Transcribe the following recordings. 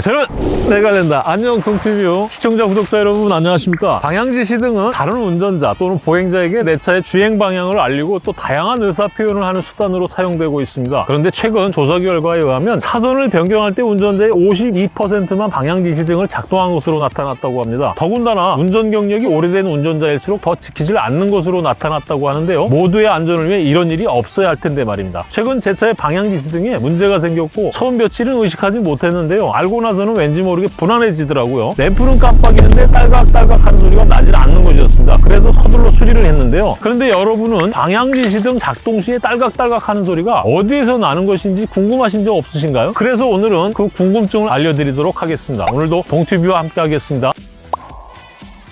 자, 여러분 내가 된다. 안녕 동티뷰 시청자 구독자 여러분 안녕하십니까? 방향지시 등은 다른 운전자 또는 보행자에게 내 차의 주행 방향을 알리고 또 다양한 의사 표현을 하는 수단으로 사용되고 있습니다. 그런데 최근 조사 결과에 의하면 차선을 변경할 때 운전자의 52%만 방향지시 등을 작동한 것으로 나타났다고 합니다. 더군다나 운전 경력이 오래된 운전자일수록 더 지키질 않는 것으로 나타났다고 하는데요. 모두의 안전을 위해 이런 일이 없어야 할 텐데 말입니다. 최근 제 차의 방향지시 등에 문제가 생겼고 처음 며칠은 의식하지 못했는데요. 알고 나 서는 왠지 모르게 불안해지더라고요. 램프는 깜빡이는데 딸깍딸깍 하는 소리가 나질 않는 것이었습니다. 그래서 서둘러 수리를 했는데요. 그런데 여러분은 방향지시 등 작동 시에 딸깍딸깍 하는 소리가 어디에서 나는 것인지 궁금하신 적 없으신가요? 그래서 오늘은 그 궁금증을 알려드리도록 하겠습니다. 오늘도 동튜브와 함께 하겠습니다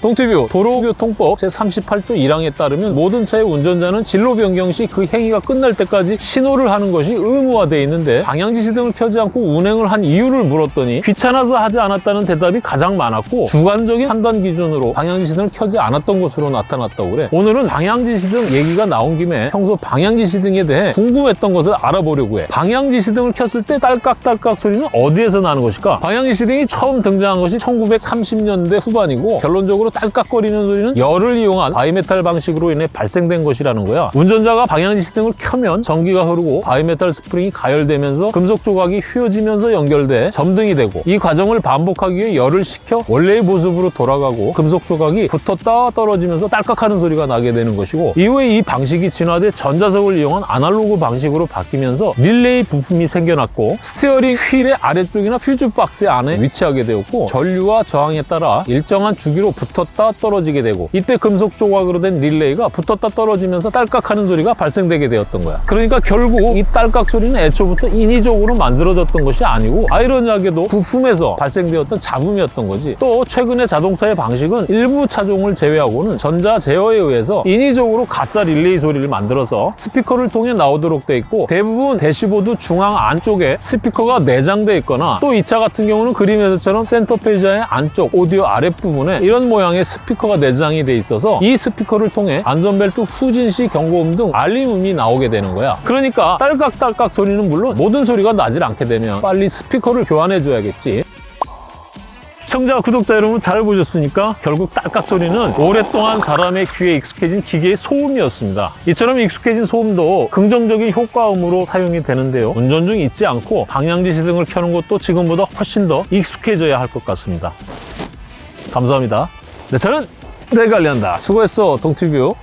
동티뷰 도로교통법 제38조 1항에 따르면 모든 차의 운전자는 진로 변경 시 그 행위가 끝날 때까지 신호를 하는 것이 의무화되어 있는데 방향지시 등을 켜지 않고 운행을 한 이유를 물었더니 귀찮아서 하지 않았다는 대답이 가장 많았고 주관적인 판단 기준으로 방향지시 등을 켜지 않았던 것으로 나타났다고 그래. 오늘은 방향지시 등 얘기가 나온 김에 평소 방향지시 등에 대해 궁금했던 것을 알아보려고 해. 방향지시 등을 켰을 때 딸깍딸깍 소리는 어디에서 나는 것일까? 방향지시 등이 처음 등장한 것이 1930년대 후반이고 결론적으로 딸깍거리는 소리는 열을 이용한 바이메탈 방식으로 인해 발생된 것이라는 거야. 운전자가 방향지시등을 켜면 전기가 흐르고 바이메탈 스프링이 가열되면서 금속 조각이 휘어지면서 연결돼 점등이 되고 이 과정을 반복하기 위해 열을 식혀 원래의 모습으로 돌아가고 금속 조각이 붙었다 떨어지면서 딸깍하는 소리가 나게 되는 것이고 이후에 이 방식이 진화돼 전자석을 이용한 아날로그 방식으로 바뀌면서 릴레이 부품이 생겨났고 스티어링 휠의 아래쪽이나 퓨즈 박스 안에 위치하게 되었고 전류와 저항에 따라 일정한 주기로 붙었다 떨어지게 되고 이때 금속 조각으로 된 릴레이가 붙었다 떨어지면서 딸깍하는 소리가 발생되게 되었던 거야. 그러니까 결국 이 딸깍 소리는 애초부터 인위적으로 만들어졌던 것이 아니고 아이러니하게도 부품에서 발생되었던 잡음이었던 거지. 또 최근의 자동차의 방식은 일부 차종을 제외하고는 전자 제어에 의해서 인위적으로 가짜 릴레이 소리를 만들어서 스피커를 통해 나오도록 돼 있고 대부분 대시보드 중앙 안쪽에 스피커가 내장돼 있거나 또 이 차 같은 경우는 그림에서처럼 센터페시아의 안쪽 오디오 아랫부분에 이런 모양의 스피커가 내장이 돼 있어서 이 스피커를 통해 안전벨트 후진 시 경고음 등 알림음이 나오게 되는 거야 그러니까 딸깍딸깍 소리는 물론 모든 소리가 나질 않게 되면 빨리 스피커를 교환해 줘야겠지 시청자, 구독자 여러분 잘 보셨으니까 결국 딸깍 소리는 오랫동안 사람의 귀에 익숙해진 기계의 소음이었습니다. 이처럼 익숙해진 소음도 긍정적인 효과음으로 사용이 되는데요. 운전 중 잊지 않고 방향지시 등을 켜는 것도 지금보다 훨씬 더 익숙해져야 할 것 같습니다. 감사합니다. 네, 저는 내 관리한다 수고했어, 동티뷰.